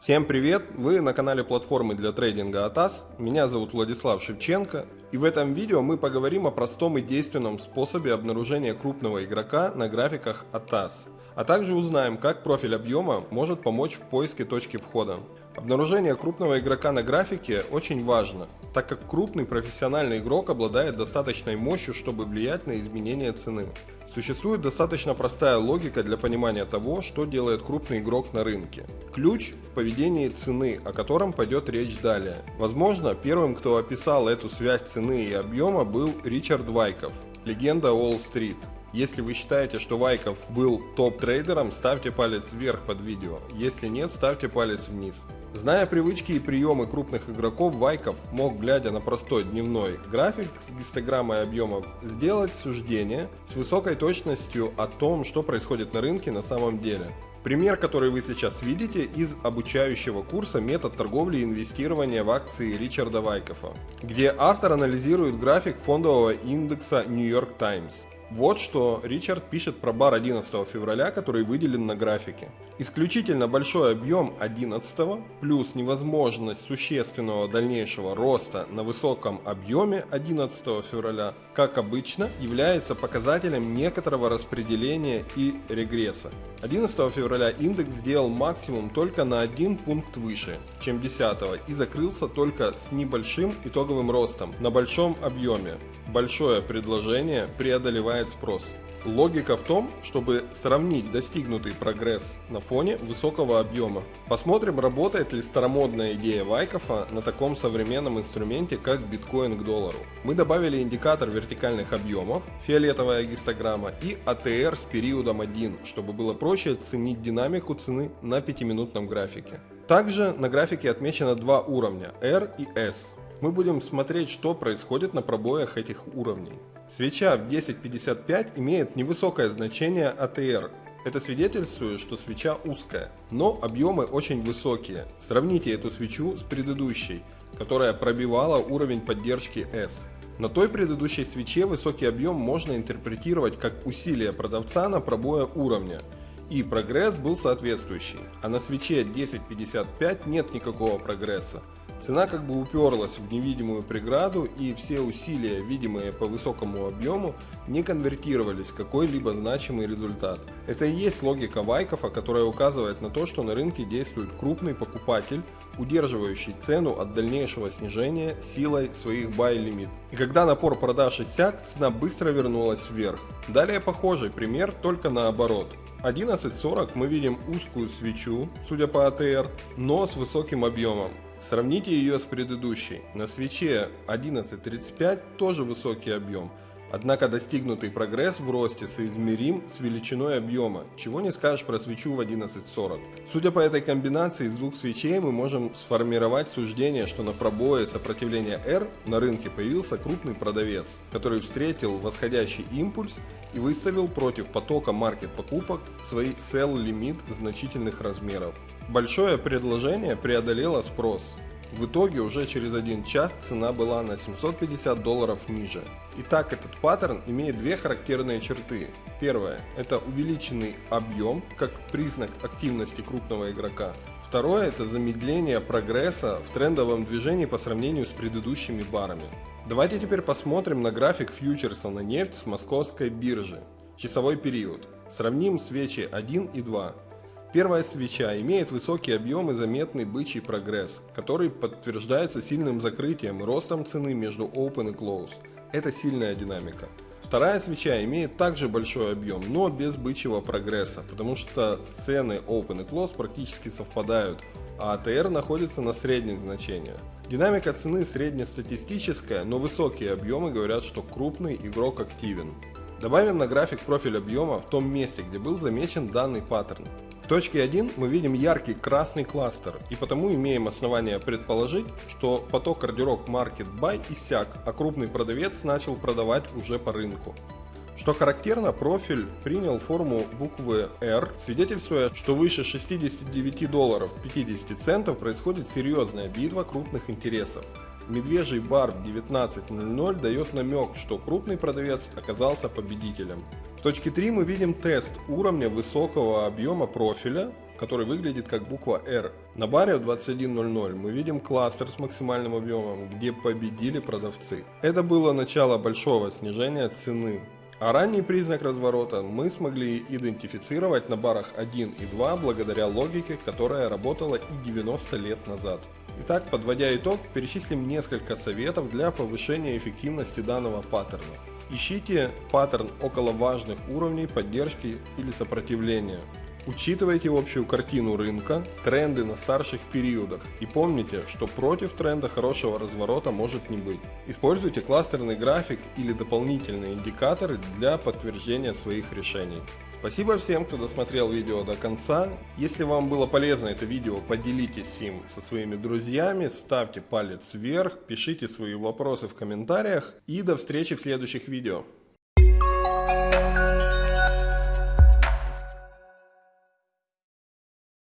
Всем привет! Вы на канале платформы для трейдинга ATAS. Меня зовут Владислав Шевченко. И в этом видео мы поговорим о простом и действенном способе обнаружения крупного игрока на графиках ATAS. А также узнаем, как профиль объема может помочь в поиске точки входа. Обнаружение крупного игрока на графике очень важно, так как крупный профессиональный игрок обладает достаточной мощью, чтобы влиять на изменения цены. Существует достаточно простая логика для понимания того, что делает крупный игрок на рынке. Ключ в поведении цены, о котором пойдет речь далее. Возможно, первым, кто описал эту связь цены и объема, был Ричард Вайков, легенда Уолл-стрит. Если вы считаете, что Вайков был топ-трейдером, ставьте палец вверх под видео. Если нет, ставьте палец вниз. Зная привычки и приемы крупных игроков, Вайков мог, глядя на простой дневной график с гистограммой объемов, сделать суждение с высокой точностью о том, что происходит на рынке на самом деле. Пример, который вы сейчас видите из обучающего курса «Метод торговли и инвестирования в акции Ричарда Вайкофа», где автор анализирует график фондового индекса New York Times. Вот что Ричард пишет про бар 11 февраля, который выделен на графике. Исключительно большой объем 11 плюс невозможность существенного дальнейшего роста на высоком объеме 11 февраля, как обычно, является показателем некоторого распределения и регресса. 11 февраля индекс сделал максимум только на один пункт выше, чем 10 и закрылся только с небольшим итоговым ростом на большом объеме. Большое предложение преодолевает спрос. Логика в том, чтобы сравнить достигнутый прогресс на фоне высокого объема. Посмотрим, работает ли старомодная идея Вайкофа на таком современном инструменте, как биткоин к доллару. Мы добавили индикатор вертикальных объемов, фиолетовая гистограмма и ATR с периодом 1, чтобы было проще оценить динамику цены на 5-минутном графике. Также на графике отмечено два уровня R и S. Мы будем смотреть, что происходит на пробоях этих уровней. Свеча в 10.55 имеет невысокое значение ATR. Это свидетельствует, что свеча узкая, но объемы очень высокие. Сравните эту свечу с предыдущей, которая пробивала уровень поддержки S. На той предыдущей свече высокий объем можно интерпретировать как усилие продавца на пробоя уровня, и прогресс был соответствующий, а на свече 10.55 нет никакого прогресса. Цена как бы уперлась в невидимую преграду и все усилия, видимые по высокому объему, не конвертировались в какой-либо значимый результат. Это и есть логика Вайкофа, которая указывает на то, что на рынке действует крупный покупатель, удерживающий цену от дальнейшего снижения силой своих buy-лимит. И когда напор продаж иссяк, цена быстро вернулась вверх. Далее похожий пример, только наоборот. 11.40 мы видим узкую свечу, судя по ATR, но с высоким объемом. Сравните ее с предыдущей. На свече 11.35 тоже высокий объем, Однако достигнутый прогресс в росте соизмерим с величиной объема, чего не скажешь про свечу в 11.40. Судя по этой комбинации из двух свечей мы можем сформировать суждение, что на пробое сопротивления R на рынке появился крупный продавец, который встретил восходящий импульс и выставил против потока маркет покупок свой sell лимит значительных размеров. Большое предложение преодолело спрос, в итоге уже через один час цена была на 750 долларов ниже. Итак, этот паттерн имеет две характерные черты. Первое – это увеличенный объем, как признак активности крупного игрока. Второе – это замедление прогресса в трендовом движении по сравнению с предыдущими барами. Давайте теперь посмотрим на график фьючерса на нефть с московской биржи. Часовой период. Сравним свечи 1 и 2. Первая свеча имеет высокий объем и заметный бычий прогресс, который подтверждается сильным закрытием и ростом цены между Open и Close. Это сильная динамика. Вторая свеча имеет также большой объем, но без бычьего прогресса, потому что цены Open и Close практически совпадают, а ATR находится на средних значениях. Динамика цены среднестатистическая, но высокие объемы говорят, что крупный игрок активен. Добавим на график профиль объема в том месте, где был замечен данный паттерн. В точке 1 мы видим яркий красный кластер и потому имеем основания предположить, что поток ордеров Market Buy иссяк, а крупный продавец начал продавать уже по рынку. Что характерно, профиль принял форму буквы R, свидетельствуя, что выше 69 долларов 50 центов происходит серьезная битва крупных интересов. Медвежий бар в 19.00 дает намек, что крупный продавец оказался победителем. В точке 3 мы видим тест уровня высокого объема профиля который выглядит как буква R. На баре в 21.00 мы видим кластер с максимальным объемом, где победили продавцы. Это было начало большого снижения цены. А ранний признак разворота мы смогли идентифицировать на барах 1 и 2 благодаря логике, которая работала и 90 лет назад. Итак, подводя итог, перечислим несколько советов для повышения эффективности данного паттерна. Ищите паттерн около важных уровней поддержки или сопротивления. Учитывайте общую картину рынка, тренды на старших периодах и помните, что против тренда хорошего разворота может не быть. Используйте кластерный график или дополнительные индикаторы для подтверждения своих решений. Спасибо всем, кто досмотрел видео до конца. Если вам было полезно это видео, поделитесь им со своими друзьями, ставьте палец вверх, пишите свои вопросы в комментариях и до встречи в следующих видео.